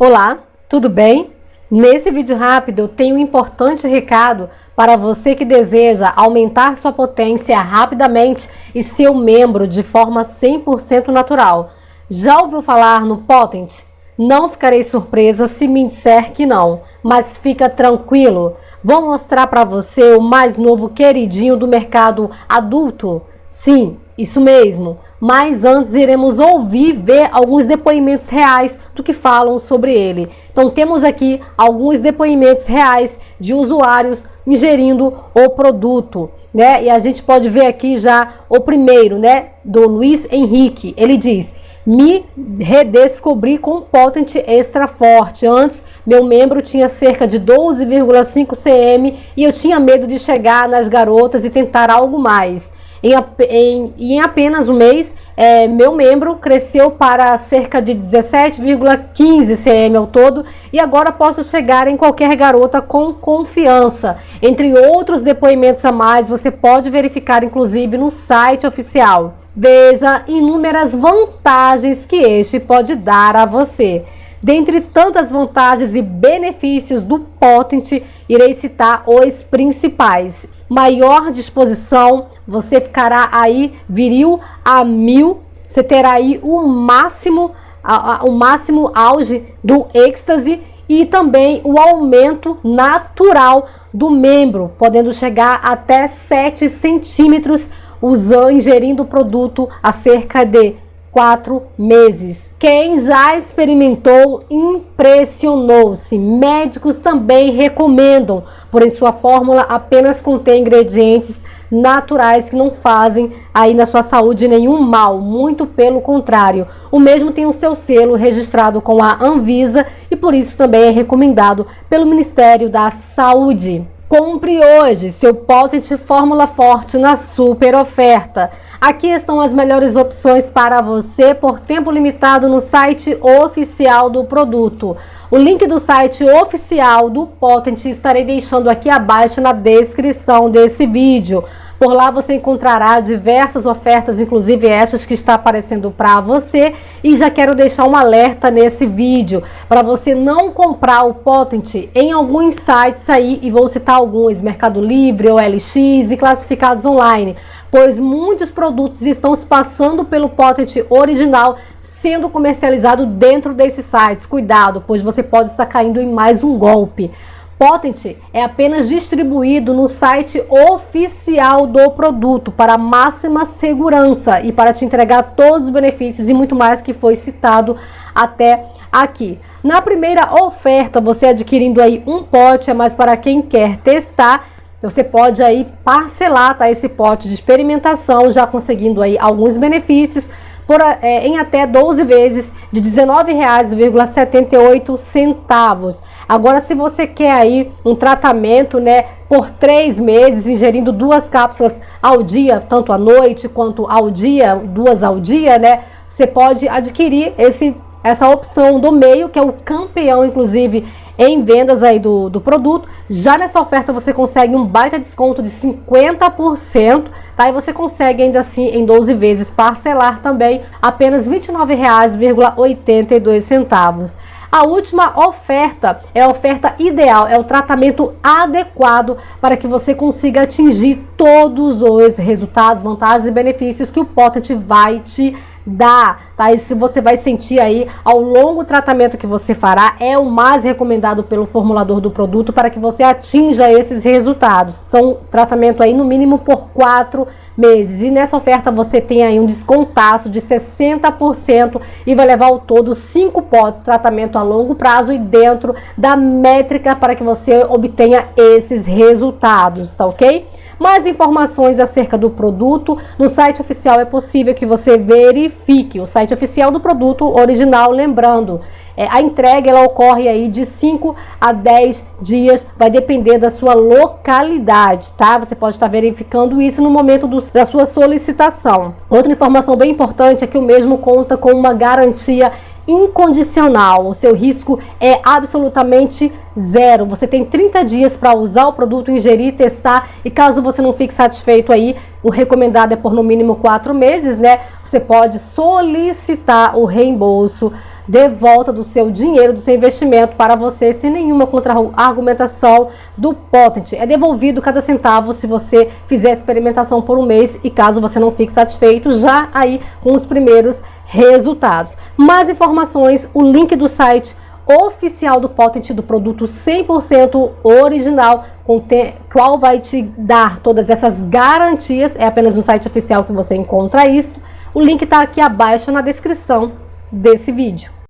Olá, tudo bem? Nesse vídeo rápido eu tenho um importante recado para você que deseja aumentar sua potência rapidamente e ser um membro de forma 100% natural. Já ouviu falar no Potent? Não ficarei surpresa se me disser que não, mas fica tranquilo. Vou mostrar para você o mais novo queridinho do mercado adulto. Sim, isso mesmo mas antes iremos ouvir, ver alguns depoimentos reais do que falam sobre ele. Então temos aqui alguns depoimentos reais de usuários ingerindo o produto, né? E a gente pode ver aqui já o primeiro, né, do Luiz Henrique. Ele diz: "Me redescobri com Potent Extra Forte. Antes meu membro tinha cerca de 12,5 cm e eu tinha medo de chegar nas garotas e tentar algo mais. Em, em, em apenas um mês, é, meu membro cresceu para cerca de 17,15 cm ao todo e agora posso chegar em qualquer garota com confiança. Entre outros depoimentos a mais, você pode verificar inclusive no site oficial. Veja inúmeras vantagens que este pode dar a você. Dentre tantas vantagens e benefícios do Potent, irei citar os principais maior disposição, você ficará aí viril a mil, você terá aí o máximo, a, a, o máximo auge do êxtase e também o aumento natural do membro, podendo chegar até 7 centímetros usando, ingerindo o produto a cerca de quatro meses. Quem já experimentou impressionou-se. Médicos também recomendam, porém sua fórmula apenas contém ingredientes naturais que não fazem aí na sua saúde nenhum mal, muito pelo contrário. O mesmo tem o seu selo registrado com a Anvisa e por isso também é recomendado pelo Ministério da Saúde. Compre hoje seu Potent Fórmula Forte na super oferta. Aqui estão as melhores opções para você por tempo limitado no site oficial do produto. O link do site oficial do Potent estarei deixando aqui abaixo na descrição desse vídeo. Por lá você encontrará diversas ofertas, inclusive estas que está aparecendo para você. E já quero deixar um alerta nesse vídeo para você não comprar o Potent em alguns sites aí, e vou citar alguns, Mercado Livre, OLX e classificados online, pois muitos produtos estão se passando pelo Potent original sendo comercializado dentro desses sites. Cuidado, pois você pode estar caindo em mais um golpe. Potent é apenas distribuído no site oficial do produto para máxima segurança e para te entregar todos os benefícios e muito mais que foi citado até aqui. Na primeira oferta, você adquirindo aí um pote, é mais para quem quer testar, você pode aí parcelar tá, esse pote de experimentação, já conseguindo aí alguns benefícios por, é, em até 12 vezes de R$19,78. Agora, se você quer aí um tratamento, né, por três meses, ingerindo duas cápsulas ao dia, tanto à noite quanto ao dia, duas ao dia, né, você pode adquirir esse, essa opção do meio, que é o campeão, inclusive, em vendas aí do, do produto. Já nessa oferta você consegue um baita desconto de 50%, tá? E você consegue ainda assim em 12 vezes parcelar também apenas R$ 29,82. A última oferta é a oferta ideal, é o tratamento adequado para que você consiga atingir todos os resultados, vantagens e benefícios que o Potent vai te dá, tá? Isso você vai sentir aí ao longo tratamento que você fará, é o mais recomendado pelo formulador do produto para que você atinja esses resultados. São tratamento aí no mínimo por quatro meses. E nessa oferta você tem aí um descontaço de 60% e vai levar ao todo cinco potes tratamento a longo prazo e dentro da métrica para que você obtenha esses resultados, tá ok? Mais informações acerca do produto no site oficial é possível que você verifique o site oficial do produto original, lembrando, é, a entrega ela ocorre aí de 5 a 10 dias, vai depender da sua localidade, tá? Você pode estar verificando isso no momento do, da sua solicitação. Outra informação bem importante é que o mesmo conta com uma garantia incondicional. O seu risco é absolutamente zero. Você tem 30 dias para usar o produto, ingerir, testar e caso você não fique satisfeito aí, o recomendado é por no mínimo quatro meses, né? Você pode solicitar o reembolso de volta do seu dinheiro, do seu investimento para você sem nenhuma contra-argumentação do Potent. É devolvido cada centavo se você fizer experimentação por um mês e caso você não fique satisfeito, já aí com os primeiros resultados. Mais informações, o link do site oficial do Potent do produto 100% original, qual vai te dar todas essas garantias. É apenas no site oficial que você encontra isso. O link está aqui abaixo na descrição desse vídeo.